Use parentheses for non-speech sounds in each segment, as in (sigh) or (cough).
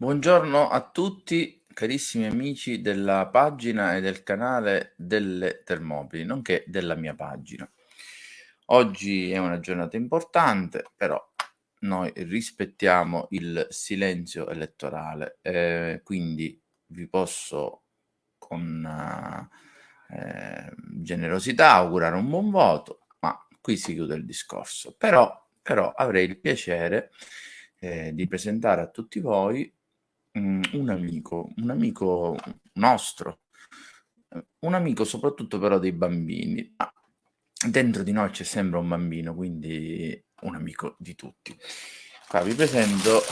Buongiorno a tutti carissimi amici della pagina e del canale delle Termopili, nonché della mia pagina. Oggi è una giornata importante, però noi rispettiamo il silenzio elettorale, eh, quindi vi posso con eh, generosità augurare un buon voto, ma qui si chiude il discorso. Però, però avrei il piacere eh, di presentare a tutti voi Mhmm, un amico, un amico nostro, un amico soprattutto però dei bambini, ma dentro di noi c'è sempre un bambino, quindi un amico di tutti. Qua vi presento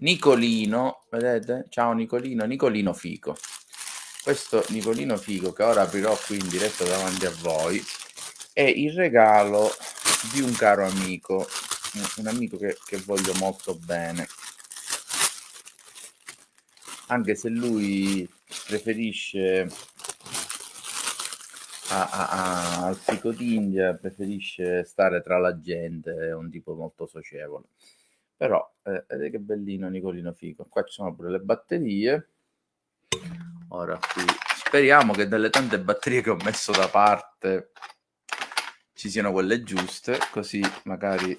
Nicolino, vedete? Ciao Nicolino, Nicolino Fico. Questo Nicolino Fico che ora aprirò qui in diretta davanti a voi è il regalo di un caro amico, un amico che, che voglio molto bene anche se lui preferisce a, a, a, al fico d'India, preferisce stare tra la gente, è un tipo molto socievole. Però, eh, vedete che bellino Nicolino Fico. Qua ci sono pure le batterie. Ora qui speriamo che delle tante batterie che ho messo da parte ci siano quelle giuste, così magari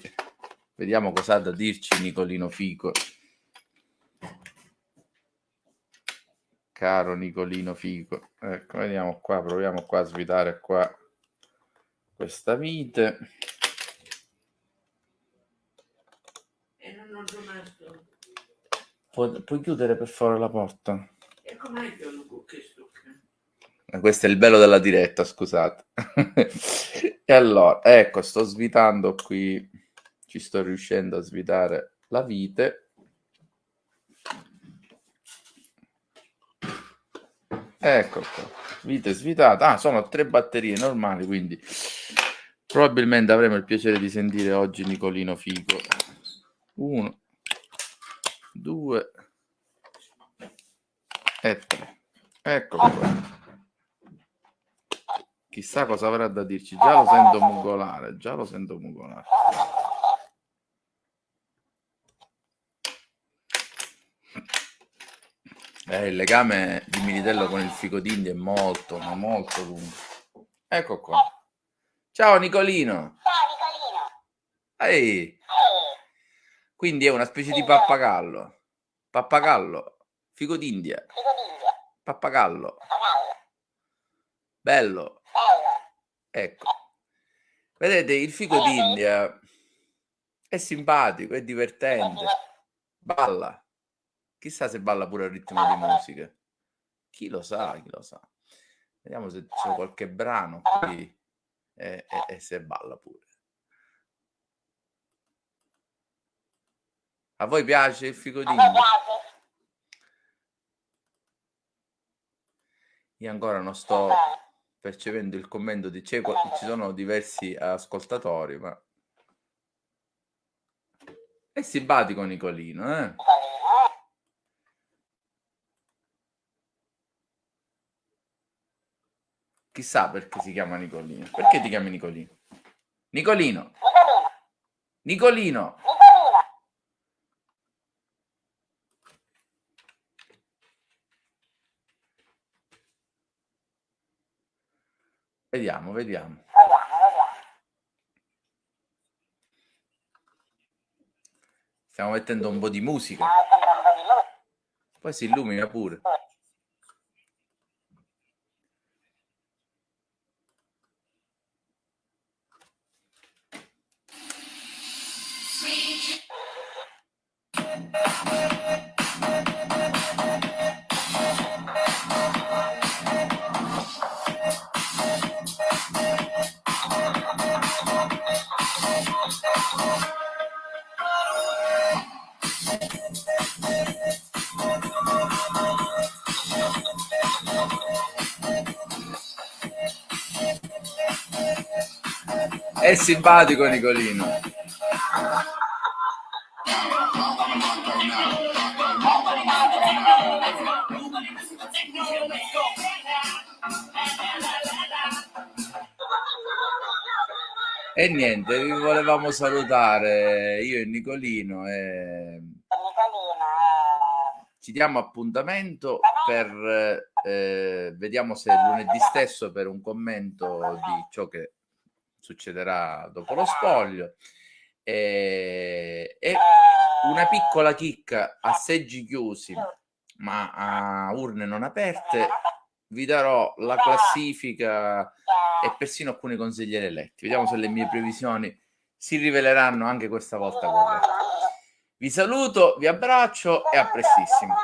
vediamo cosa ha da dirci Nicolino Fico. Caro Nicolino Fico. Ecco, vediamo qua, proviamo qua a svitare qua questa vite. E non ho rimasto. Pu- puoi chiudere per favore la porta? E com'è che non questo? Eh, questo è il bello della diretta, scusate. (laughs) e allora, ecco, sto svitando qui, ci sto riuscendo a svitare la vite Ecco qua, vite svitate. Ah, sono tre batterie normali, quindi probabilmente avremo il piacere di sentire oggi Nicolino Figo. Uno, due e tre. Ecco qua. Chissà cosa avrà da dirci. Già lo sento mugolare, già lo sento mugolare. Eh, il legame di Militello con il fico d'India è molto, ma molto lungo. Ecco qua. Ciao Nicolino. Ciao Nicolino. Ehi. Quindi è una specie di pappagallo. Pappagallo. Fico d'India. Pappagallo. Bello. Ecco. Vedete, il fico d'India è simpatico, è divertente. Balla. Chissà se balla pure al ritmo di musica. Chi lo sa, chi lo sa. Vediamo se c'è qualche brano qui e, e- e se balla pure. A voi piace il piace. Io ancora non sto percependo il commento di qua- ci sono diversi ascoltatori, ma è simpatico eh? Nicolino, eh? Chissà perché si chiama Nicolino. Perché ti chiami Nicolino? Nicolino, Nicolino. Vediamo, vediamo. Stiamo mettendo un po' di musica. Poi si illumina pure. È simpatico Nicolino. E niente, vi volevamo salutare io e Nicolino e eh, ci diamo appuntamento per eh, vediamo se lunedì stesso per un commento di ciò che succederà dopo lo spoglio. E, e una piccola chicca a seggi chiusi ma a urne non aperte vi darò la classifica e persino alcuni consiglieri eletti. Vediamo se le mie previsioni si riveleranno anche questa volta corrette vi saluto vi abbraccio e a prestissimo